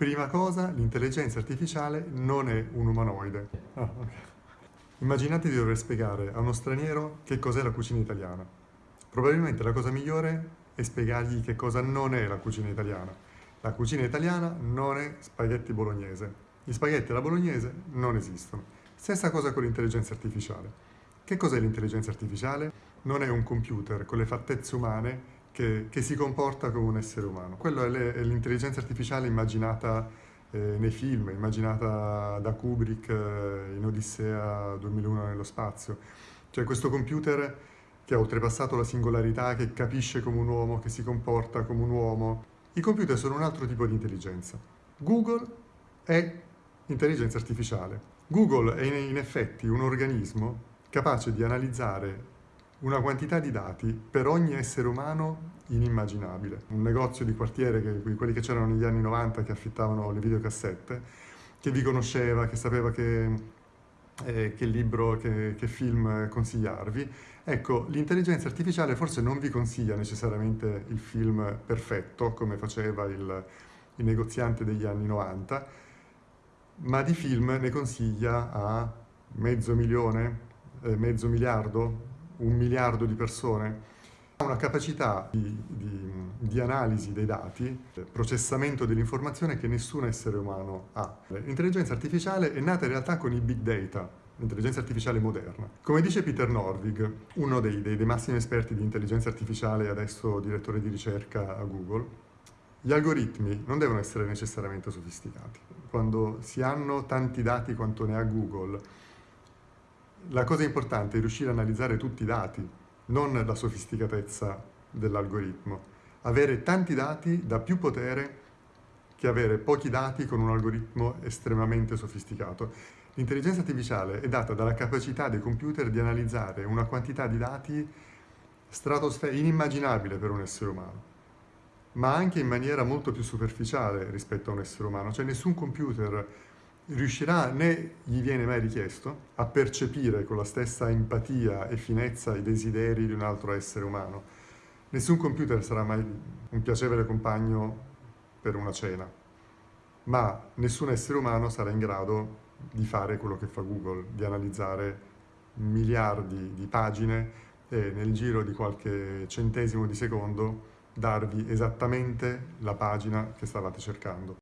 Prima cosa, l'intelligenza artificiale non è un umanoide. Ah. Immaginate di dover spiegare a uno straniero che cos'è la cucina italiana. Probabilmente la cosa migliore è spiegargli che cosa non è la cucina italiana. La cucina italiana non è spaghetti bolognese. Gli spaghetti alla bolognese non esistono. Stessa cosa con l'intelligenza artificiale. Che cos'è l'intelligenza artificiale? Non è un computer con le fattezze umane che, che si comporta come un essere umano. Quello è l'intelligenza artificiale immaginata eh, nei film, immaginata da Kubrick eh, in Odissea 2001 nello spazio. Cioè questo computer che ha oltrepassato la singolarità, che capisce come un uomo, che si comporta come un uomo. I computer sono un altro tipo di intelligenza. Google è intelligenza artificiale. Google è in effetti un organismo capace di analizzare una quantità di dati per ogni essere umano inimmaginabile. Un negozio di quartiere, che, quelli che c'erano negli anni 90 che affittavano le videocassette, che vi conosceva, che sapeva che, eh, che libro, che, che film consigliarvi. Ecco, l'intelligenza artificiale forse non vi consiglia necessariamente il film perfetto, come faceva il, il negoziante degli anni 90, ma di film ne consiglia a mezzo milione, eh, mezzo miliardo, un miliardo di persone, ha una capacità di, di, di, analisi dei dati, processamento dell'informazione che nessun essere umano ha. L'intelligenza artificiale è nata in realtà con i big data, l'intelligenza artificiale moderna. Come dice Peter Norvig, uno dei, dei, dei massimi esperti di intelligenza artificiale e adesso direttore di ricerca a Google, gli algoritmi non devono essere necessariamente sofisticati. Quando si hanno tanti dati quanto ne ha Google, la cosa importante è riuscire a analizzare tutti i dati, non la sofisticatezza dell'algoritmo. Avere tanti dati dà più potere che avere pochi dati con un algoritmo estremamente sofisticato. L'intelligenza artificiale è data dalla capacità dei computer di analizzare una quantità di dati inimmaginabile per un essere umano, ma anche in maniera molto più superficiale rispetto a un essere umano. Cioè nessun computer riuscirà, né gli viene mai richiesto, a percepire con la stessa empatia e finezza i desideri di un altro essere umano. Nessun computer sarà mai un piacevole compagno per una cena, ma nessun essere umano sarà in grado di fare quello che fa Google, di analizzare miliardi di pagine e nel giro di qualche centesimo di secondo darvi esattamente la pagina che stavate cercando.